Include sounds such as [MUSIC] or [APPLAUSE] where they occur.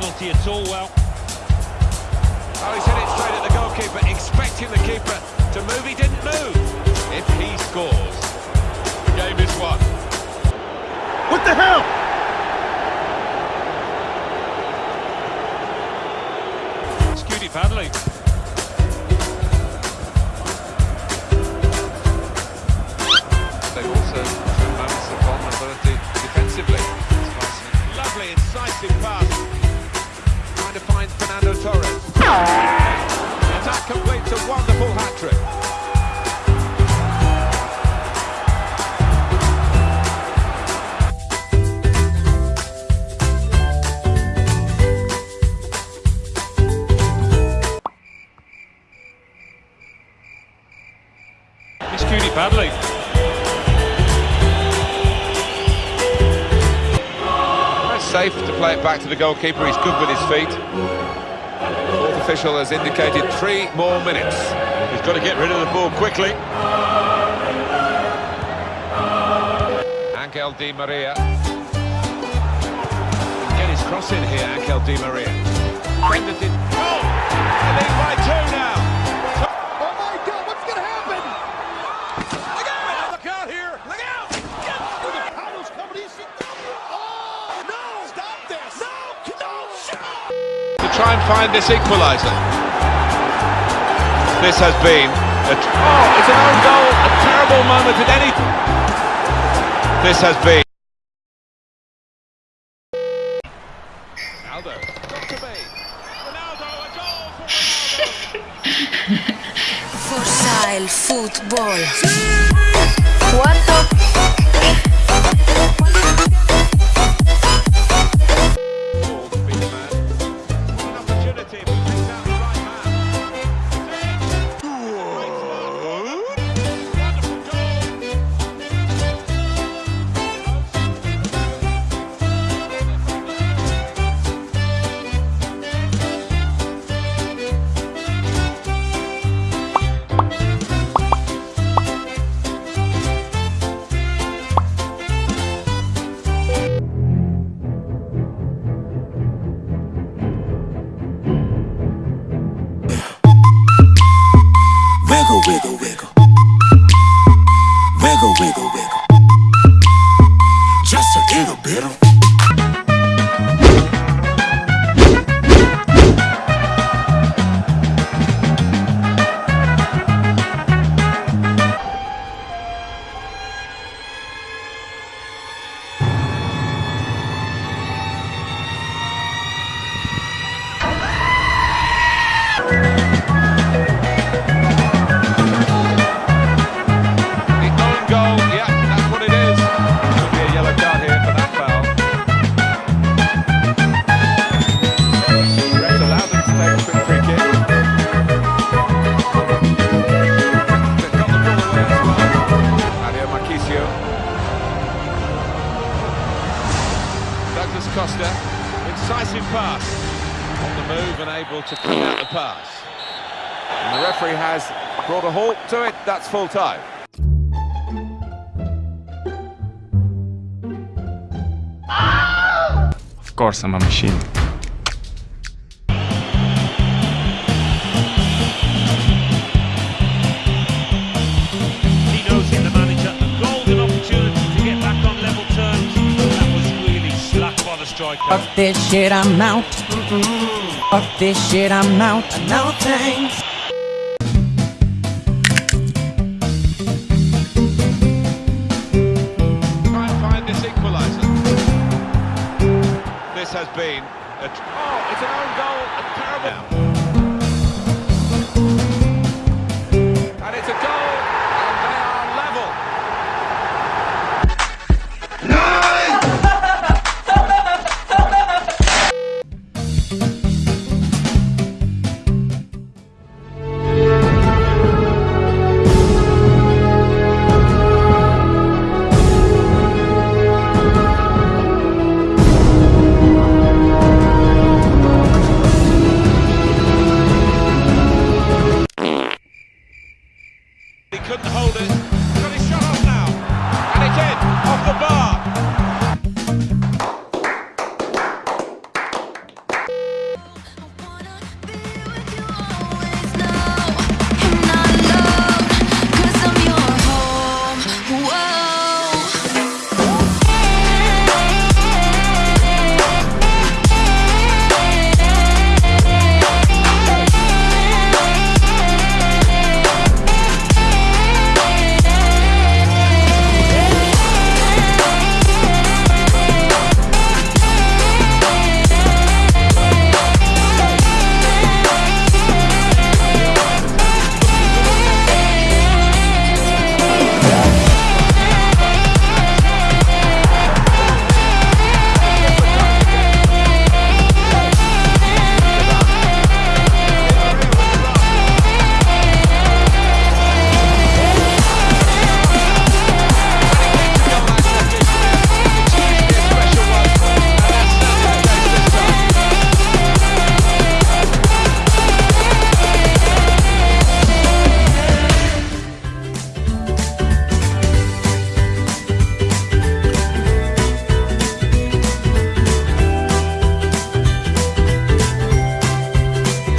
penalty at all. Well, Oh, he's hit it straight at the goalkeeper, expecting the keeper to move. He didn't move. If he scores, the game is won. What the hell? skewed it badly. They also Fernando Torres. And that completes a wonderful hat-trick. It badly. Safe to play it back to the goalkeeper. He's good with his feet. Fourth official has indicated three more minutes. He's got to get rid of the ball quickly. Angel Di Maria. Get his cross in here, Angel Di Maria. Defended it. Oh! They lead by two now. Oh my God, what's going to happen? Look out! Look out here! Look out! Carlos coming easy. Oh, no! Stop this! No! No! Shot! To try and find this equaliser. This has been a oh, it's an own goal. A terrible moment at any. This has been. Ronaldo, got to be. Ronaldo, a goal for Ronaldo. [LAUGHS] Futsal, fútbol. Cuatro. Wiggle, wiggle, able to clean out the pass. And the referee has brought a halt to it. That's full time. Of course, I'm a machine. He knows him, the manager. Golden opportunity to get back on level terms. That was really slack by the striker. Fuck this shit, I'm out. Fuck this shit, I'm out. No thanks. Try and find this equaliser. This has been a...